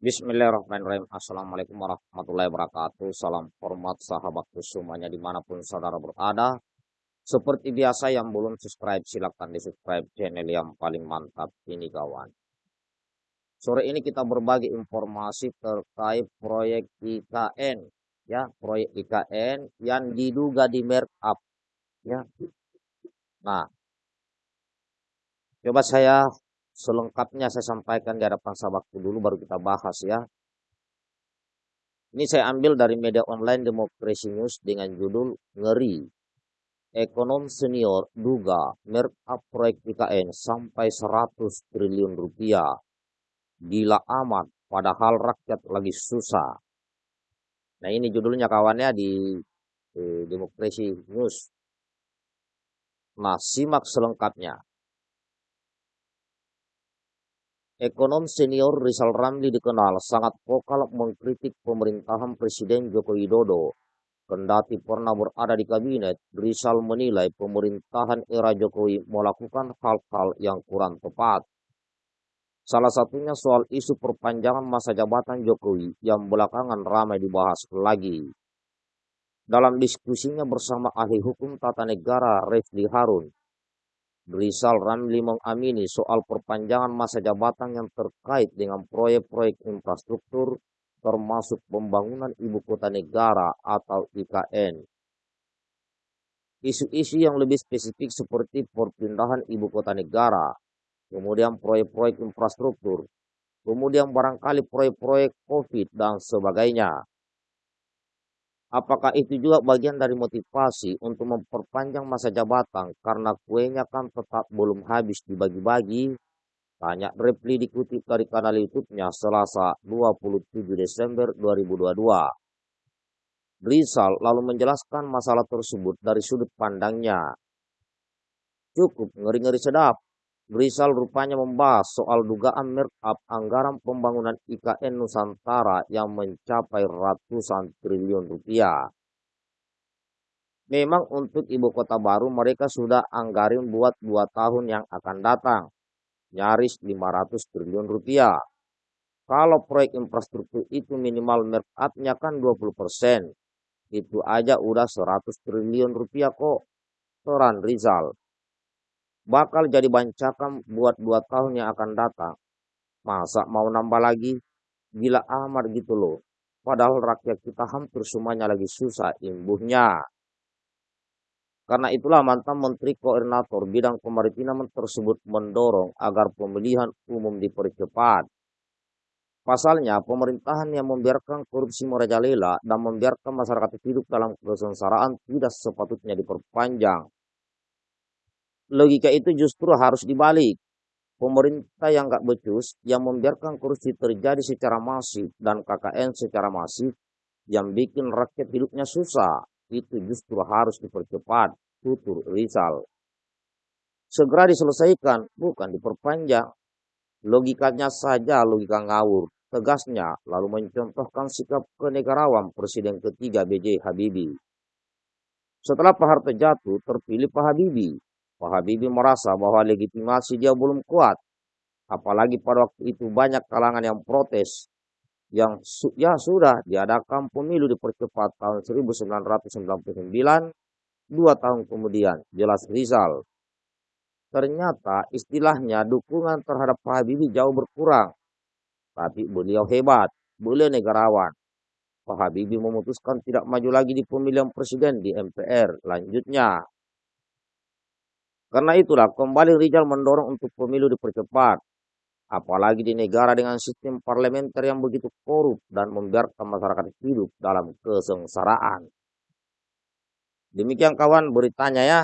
Bismillahirrahmanirrahim. Assalamualaikum warahmatullahi wabarakatuh. Salam hormat sahabatku semuanya di mana pun saudara berada. Seperti biasa yang belum subscribe silahkan di subscribe channel yang paling mantap ini kawan. Sore ini kita berbagi informasi terkait proyek IKN ya, proyek IKN yang diduga di merk up ya. Nah, coba saya selengkapnya saya sampaikan di hadapan sahabatku dulu baru kita bahas ya. Ini saya ambil dari media online Demokrasi News dengan judul Ngeri. Ekonom senior duga merk proyek IKN sampai 100 triliun rupiah. Gila amat, padahal rakyat lagi susah. Nah ini judulnya kawannya di eh, Demokrasi News. Nah simak selengkapnya. Ekonom senior Rizal Ramli dikenal sangat vokal mengkritik pemerintahan Presiden Joko Widodo. Kendati pernah berada di kabinet, Rizal menilai pemerintahan era Jokowi melakukan hal-hal yang kurang tepat. Salah satunya soal isu perpanjangan masa jabatan Jokowi yang belakangan ramai dibahas lagi. Dalam diskusinya bersama ahli hukum tata negara Refli Harun, Rizal Ramli mengamini soal perpanjangan masa jabatan yang terkait dengan proyek-proyek infrastruktur termasuk pembangunan ibu kota negara atau IKN. Isu-isu yang lebih spesifik seperti perpindahan ibu kota negara, kemudian proyek-proyek infrastruktur, kemudian barangkali proyek-proyek COVID dan sebagainya. Apakah itu juga bagian dari motivasi untuk memperpanjang masa jabatan karena kuenya kan tetap belum habis dibagi-bagi? Tanya Repli dikutip dari kanal YouTube-nya Selasa 27 Desember 2022. Rizal lalu menjelaskan masalah tersebut dari sudut pandangnya. Cukup ngeri-ngeri sedap, Rizal rupanya membahas soal dugaan up anggaran pembangunan IKN Nusantara yang mencapai ratusan triliun rupiah. Memang untuk ibu kota baru mereka sudah anggarin buat dua tahun yang akan datang, nyaris 500 triliun rupiah. Kalau proyek infrastruktur itu minimal up-nya kan 20 persen, itu aja udah 100 triliun rupiah kok. Toran Rizal bakal jadi bancakan buat dua tahun yang akan datang. Masa mau nambah lagi? Gila amat gitu loh. Padahal rakyat kita hampir semuanya lagi susah imbuhnya. Karena itulah mantan Menteri Koordinator Bidang Kemaritiman tersebut mendorong agar pemilihan umum dipercepat. Pasalnya, pemerintahan yang membiarkan korupsi merajalela dan membiarkan masyarakat hidup dalam kesengsaraan tidak sepatutnya diperpanjang logika itu justru harus dibalik. Pemerintah yang gak becus, yang membiarkan korupsi terjadi secara masif dan KKN secara masif, yang bikin rakyat hidupnya susah, itu justru harus dipercepat, tutur Rizal. Segera diselesaikan, bukan diperpanjang. Logikanya saja logika ngawur, tegasnya, lalu mencontohkan sikap kenegarawan Presiden ketiga BJ Habibie. Setelah Pak Harto jatuh, terpilih Pak Habibie. Pak Habibie merasa bahwa legitimasi dia belum kuat. Apalagi pada waktu itu banyak kalangan yang protes. Yang ya sudah diadakan pemilu dipercepat tahun 1999, dua tahun kemudian, jelas Rizal. Ternyata istilahnya dukungan terhadap Pak Habibie jauh berkurang. Tapi beliau hebat, beliau negarawan. Pak Habibie memutuskan tidak maju lagi di pemilihan presiden di MPR. Lanjutnya, karena itulah kembali Rizal mendorong untuk pemilu dipercepat. Apalagi di negara dengan sistem parlementer yang begitu korup dan membiarkan masyarakat hidup dalam kesengsaraan. Demikian kawan beritanya ya.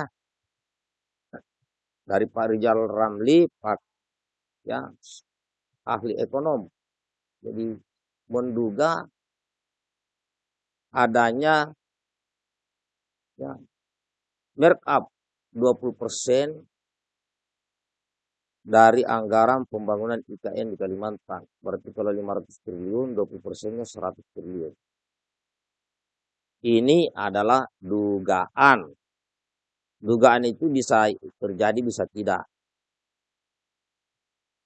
Dari Pak Rizal Ramli, Pak ya ahli ekonom. Jadi menduga adanya ya up 20% dari anggaran pembangunan IKN di Kalimantan. Berarti kalau 500 triliun, 20 persennya 100 triliun. Ini adalah dugaan. Dugaan itu bisa terjadi, bisa tidak.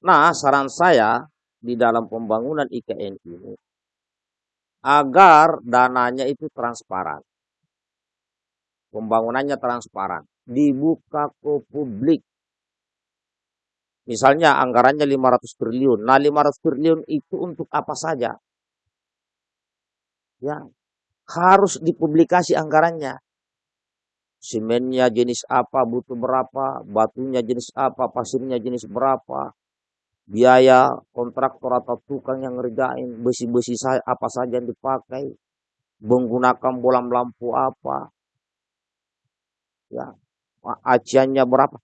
Nah, saran saya, di dalam pembangunan IKN ini agar dananya itu transparan. Pembangunannya transparan, dibuka ke publik. Misalnya anggarannya 500 triliun. Nah, 500 triliun itu untuk apa saja? Ya, harus dipublikasi anggarannya. Semennya jenis apa, butuh berapa, batunya jenis apa, pasirnya jenis berapa, biaya kontraktor atau tukang yang ngerjain besi-besi apa saja yang dipakai menggunakan bolam lampu apa ya aciannya berapa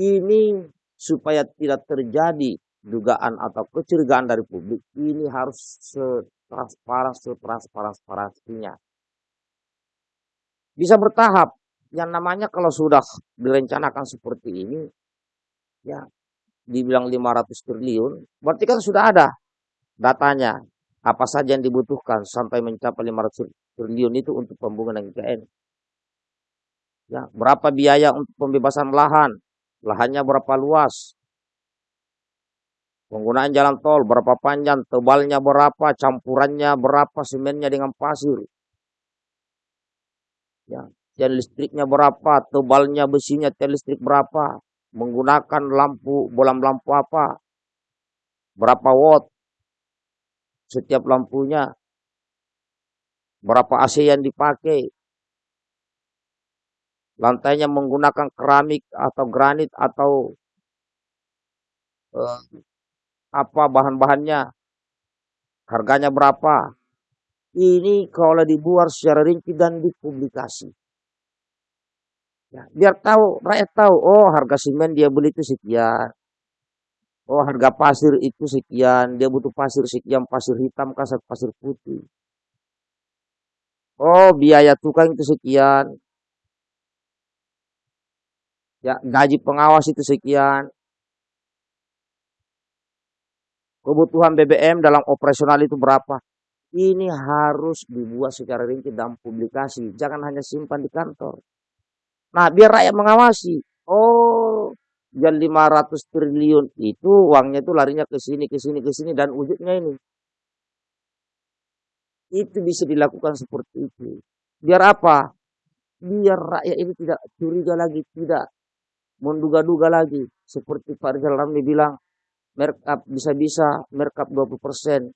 ini supaya tidak terjadi dugaan atau kecurigaan dari publik ini harus setransparan setransparan bisa bertahap yang namanya kalau sudah direncanakan seperti ini ya dibilang 500 triliun, berarti kan sudah ada datanya. Apa saja yang dibutuhkan sampai mencapai 500 triliun itu untuk pembangunan IKN. Ya, berapa biaya untuk pembebasan lahan? Lahannya berapa luas? Penggunaan jalan tol berapa panjang, tebalnya berapa, campurannya berapa, semennya dengan pasir. Ya, tiang listriknya berapa, tebalnya besinya tiang listrik berapa, menggunakan lampu bolam lampu apa, berapa watt? Setiap lampunya, berapa AC yang dipakai, lantainya menggunakan keramik atau granit atau eh, apa bahan-bahannya, harganya berapa. Ini kalau dibuat secara rinci dan dipublikasi. Ya, biar tahu rakyat tahu, oh harga semen dia beli itu sekian. Oh harga pasir itu sekian, dia butuh pasir sekian, pasir hitam kasar pasir putih. Oh biaya tukang itu sekian. Ya gaji pengawas itu sekian. Kebutuhan BBM dalam operasional itu berapa? Ini harus dibuat secara rinci dalam publikasi. Jangan hanya simpan di kantor. Nah, biar rakyat mengawasi. Oh, yang 500 triliun itu uangnya itu larinya ke sini, ke sini, ke sini dan wujudnya ini. Itu bisa dilakukan seperti itu. Biar apa? Biar rakyat ini tidak curiga lagi, tidak menduga-duga lagi. Seperti Pak Rizal Ramli bilang, merkap bisa-bisa merkap 20%.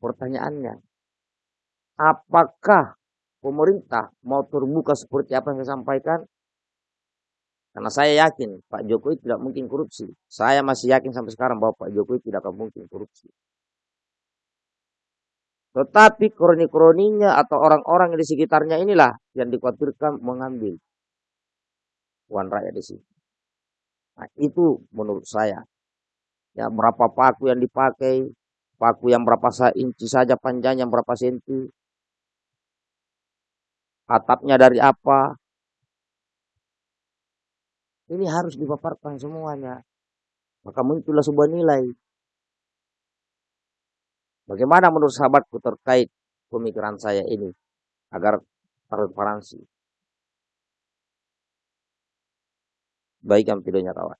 Pertanyaannya, apakah pemerintah mau terbuka seperti apa yang saya sampaikan, karena saya yakin Pak Jokowi tidak mungkin korupsi. Saya masih yakin sampai sekarang bahwa Pak Jokowi tidak akan mungkin korupsi. Tetapi kroni-kroninya atau orang-orang yang di sekitarnya inilah yang dikhawatirkan mengambil uang rakyat di sini. Nah, itu menurut saya. Ya, berapa paku yang dipakai, paku yang berapa inci saja panjangnya, berapa senti, atapnya dari apa. Ini harus dipaparkan semuanya. Maka muncullah sebuah nilai. Bagaimana menurut sahabatku terkait pemikiran saya ini agar transparansi. Baik yang kawan.